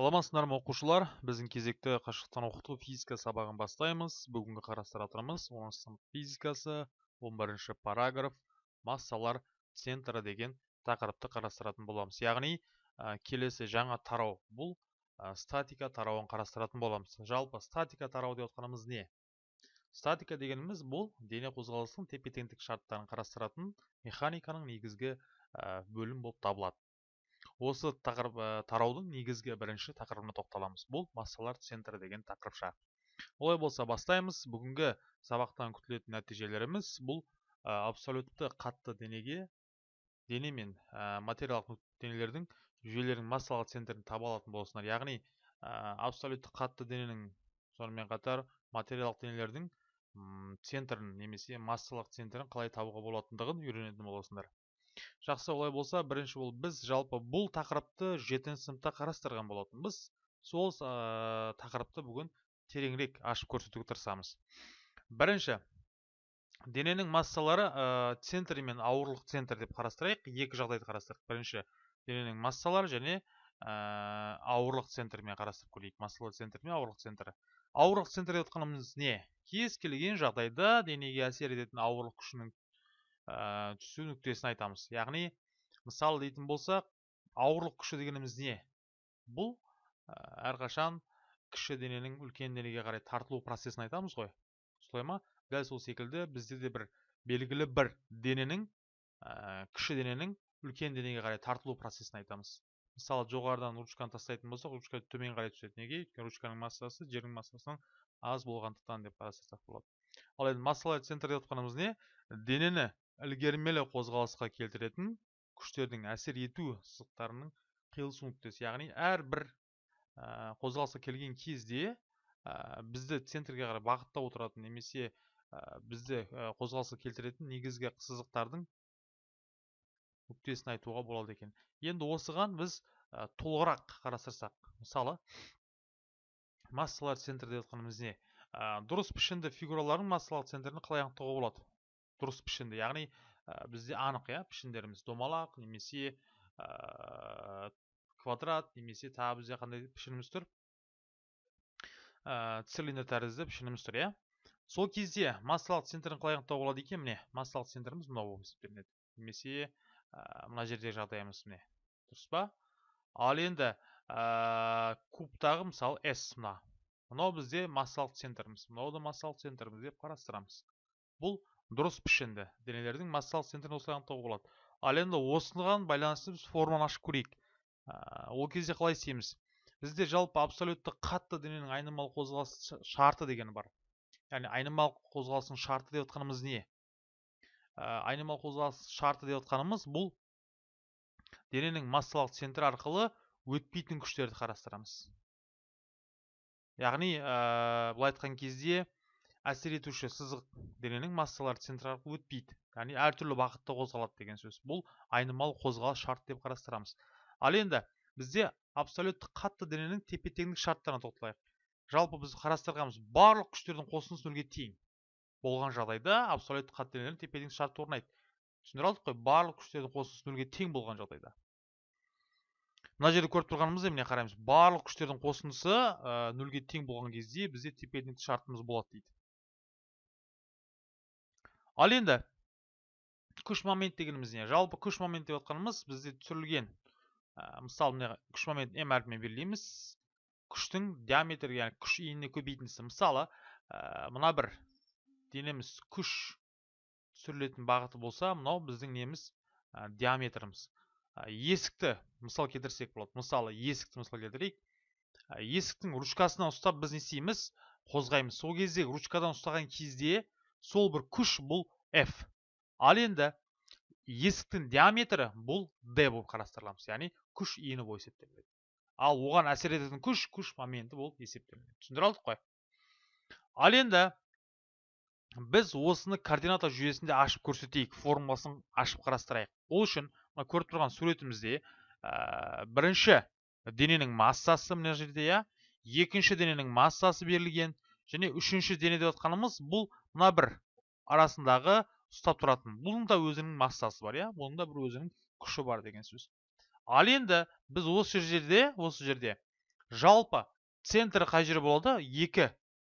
саламатсыздар ма оқушылар. Біздің кезекті қашықтан оқыту физика сабағын бастаймыз. Бүгінгі қарастыратынымыз 10 сынып физикасы 11 параграф массалар центрі деген тақырыпты қарастыратын боламыз. Яғни келесі жаңа тарау бұл статика тарауын қарастыратын боламыз. Жалпы статика тарау деп отқанымыз не? Статика дегеніміз бұл дене қозғалысының тепе теңдік шарттарын қарастыратын механиканың негізгі бөлім болып табылады. Осы тақырып ә, тараудың негізгі бірінші тақырыбына тоқталамыз. Бұл массалар центрі деген тақырыпша. Олай болса бастаймыз. Бүгінгі сабақтан күтілетін нәтижелеріміз бұл ә, абсолютті қатты денеге дене мен ә, материалдық денелердің жүйелердің массалық центрін таба алатын боласыңдар яғни ә, абсолютті қатты дененің сонымен қатар материалдық денелердің центрін немесе массалық центрін қалай табуға болатындығын үйренетін боласыңдар жақсы олай болса бірінші ол біз жалпы бұл тақырыпты жетінші сыныпта қарастырған болатынбыз сол ә, тақырыпты бүгін тереңірек ашып көрсетуге тырысамыз. Бірінші дененің массалары ә, центрі мен ауырлық центр деп қарастырайық. Екі жағдайды қарастырдық бірінші дененің массалары және ә, ауырлық центрімен қарастырып көрейік. Массалар центрі мен ауырлық центрі ауырлық центр деп отқанымыз не? Кез келген жағдайда денеге әсер ететін ауырлық күшінің ә, түсу нүктесін айтамыз. Яғни мысал дейтін болсақ ауырлық күші дегеніміз не? Бұл ә, әрқашан кіші дененің үлкен денеге қарай тартылу процесін айтамыз ғой. Солай ма? Дәл сол секілді бізде де бір белгілі бір дененің ә, кіші дененің үлкен денеге қарай тартылу процесін айтамыз. Мысалы жоғарыдан ручканы тастайтын болсақ ручка төмен қарай түседі. Неге? Өйткені ручканың массасы жердің массасынан аз болғандықтан деп қарастырсақ болады. Ал енді массалар центр деп отқанымыз не? Денені ілгермелі қозғалысқа келтіретін күштердің әсер ету сызықтарының қиылысу нүктесі. Яғни әрбір ә, қозғалысқа келген кезде ә, бізді центрге қарай бағыттап отыратын немесе ә, бізді қозғалысқа келтіретін негізгі сызықтардың нүктесін айтуға болады екен. Енді осыған біз ә, толығырақ қарастырсақ мысалы массалар центрі деп жатқанымыз не? Ә, дұрыс пішінді фигуралардың массалық центрін қалай анықтауға болады? Дұрыс пішінді. Яғни ә, бізде анық иә пішіндеріміз домалақ немесе ә, квадрат немесе тағы бізде қандай пішініміз тұр? Ә, цилиндр тәрізді пішініміз тұр иә. Сол кезде массалық центрін қалай анықтауға болады екен міне? Массалық центріміз мынау болып есептелінеді немесе ә, мына жердегі жағдайымыз міне. Дұрыс па? Ал енді ә, кубтағы мысалы s мына. Мынау бізде массалық центріміз. Мынау да массалық центріміз деп қарастырамыз. Бұл дұрыс пішінді денелердің массалық центрін осылай анықтауға болады. Ал енді осыған байланысты біз форманы ашып көрейік. Ол кезде қалай істейміз? Бізде жалпы абсолютті қатты дененің айнымалы қозғалыс шарты деген бар. Яғни айнымалы қозғалыстың шарты деп отқанымыз не айнымалы қозғалыс шарты деп отқанымыз бұл дененің массалық центрі арқылы өтпейтін күштерді қарастырамыз. Яғни ә, былай айтқан кезде әсер етуші сызық дененің массалары центр арқылы өтпейді. Яғни әртүрлі бағытта қозғалады деген сөз. Бұл айнымалы қозғалыс шарт деп қарастырамыз. Ал енді бізде абсолютті қатты дененің тепе теңдік шарттарына тоқталайық. Жалпы біз қарастырғанымыз барлық күштердің қосындысы нөлге тең болған жағдайда абсолютті қатты денелердің тепе теңдік шарты орнайды. Түсіндіре алдық қой барлық күштердің қосындысы нөлге тең болған жағдайда. Мына жерде көріп тұрғанымыздай міне қараймыз. Барлық күштердің қосындысы нөлге тең болған кезде бізде тепе теңдік шартымыз болады дейді. Ал енді күш момент дегеніміз не? жалпы күш момент деп отқанымыз бізде түсірілген мысалы күш момент м әрпімен белгілейміз. Күштің диаметрі яғни күш иініне көбейтіндісі. Мысалы мына бір денеміз күш түсірілетін бағыты болса мынау біздің неміз диаметріміз. Есікті мысал келтірсек болады. Мысалы есікті мысал келтірейік. Есіктің ручкасынан ұстап біз не істейміз? Қозғаймыз. Сол кезде ручкадан ұстаған кезде сол бір күш бұл f. Ал енді есіктің диаметрі бұл d болып қарастырыламыз. Яғни күш ені болып есептелінеді. Ал оған әсер ететін күш күш моменті болып есептелінеді. Түсіндіре алдық қой. Ал енді біз осыны координата жүйесінде ашып көрсетейік формуласын ашып қарастырайық. Ол үшін мына көріп тұрған суретімізде ә, бірінші дененің массасы мына жерде иә. Екінші дененің массасы берілген. Және үшінші дене деп жатқанымыз бұл мына бір арасындағы ұстап тұратын. Бұның да өзінің массасы бар иә? Бұның да бір өзінің күші бар деген сөз. Ал енді біз осы жерде осы жерде жалпы центр қай жер болады? Екі.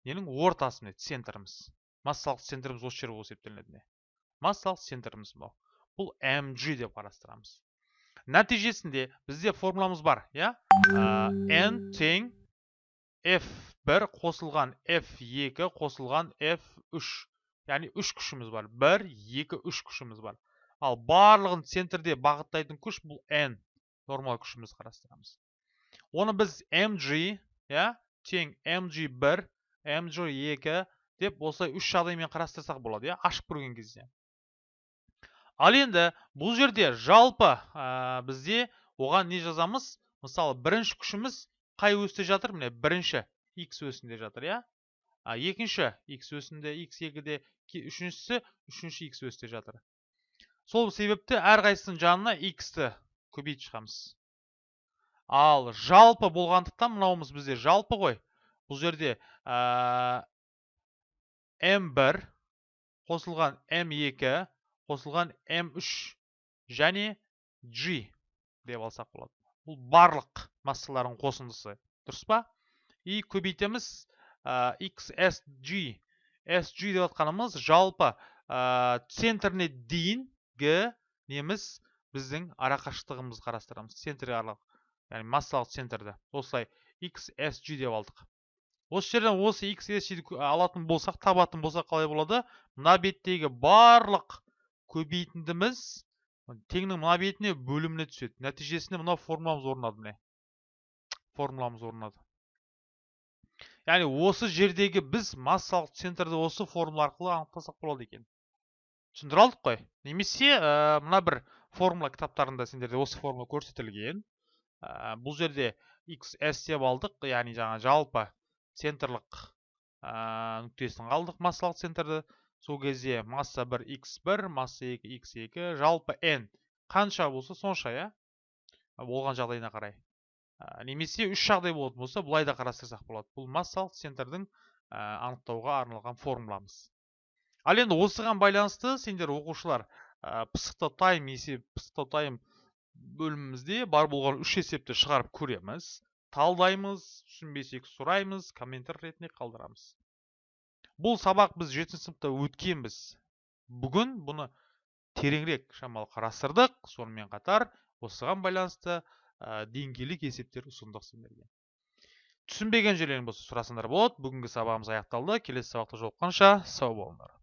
Ненің ортасы міне центріміз. Массалық центріміз осы жер болып есептелінеді міне массалық центріміз мынау. Бұл mg деп қарастырамыз. Нәтижесінде бізде формуламыз бар иә? N тең f1 қосылған f2 қосылған f3 яғни үш күшіміз бар. бір екі үш күшіміз бар. Ал барлығын центрде бағыттайтын күш бұл n. Нормал күшіміз қарастырамыз. Оны біз mg тең mg1 mg2 деп осылай үш жағдаймен қарастырсақ болады иә ашып көрген кезде. Ал енді бұл жерде жалпы бізде оған не жазамыз? Мысалы бірінші күшіміз қай өсте жатыр? Міне бірінші x өсінде жатыр иә екінші x өсінде x2-де үшіншісі үшінші x өсте жатыр сол себепті әрқайсысының жанына x-ті көбейтіп шығамыз ал жалпы болғандықтан мынауымыз бізде жалпы ғой бұл жерде m1 қосылған m2 қосылған m3 және g деп алсақ болады бұл барлық массалардың қосындысы дұрыс па и көбейтеміз xsg sg деп жатқанымыз жалпы центріне дейін неміз біздің арақашықтығымыз қарастырамыз. Центрге аралық яғни массалық центрді. Осылай xsg деп алдық. Осы жерден осы xsg алатын болсақ табатын болсақ қалай болады? Мына беттегі барлық көбейтіндіміз теңнің мына бетіне бөліміне түседі. Нәтижесінде мынау формуламыз орнады міне. Формуламыз орнады. Яғни осы жердегі біз массалық центрді осы формула арқылы анықтасақ болады екен. Түсіндіре алдық қой. Немесе ә, мына бір формула кітаптарында сендерде осы формула көрсетілген. Ә, бұл жерде xs деп алдық. Яғни жаңа жалпы центрлық ә, нүктесін алдық массалық центрді. Сол кезде масса 1 x1 масса 2 x2 жалпы n қанша болса сонша иә? Болған жағдайына қарай. Немесе үш жағдай болатын болса былай да қарастырсақ болады. Бұл массалық центрдің ә, анықтауға арналған формуламыз. Ал енді осыған байланысты сендер оқушылар пысықтау тайм есеп пысықтау тайм бөлімімізде бар болған үш есепті шығарып көреміз талдаймыз түсінбесек сұраймыз комментар ретінде қалдырамыз. Бұл сабақ біз жетінші сыныпта өткенбіз. Бүгін бұны тереңірек шамалы қарастырдық. Сонымен қатар осыған байланысты ә, деңгейлік есептер ұсындық сендерге түсінбеген жерлерің болса сұрасаңдар болады бүгінгі сабағымыз аяқталды. Келесі сабақта жолыққанша сау болыңдар.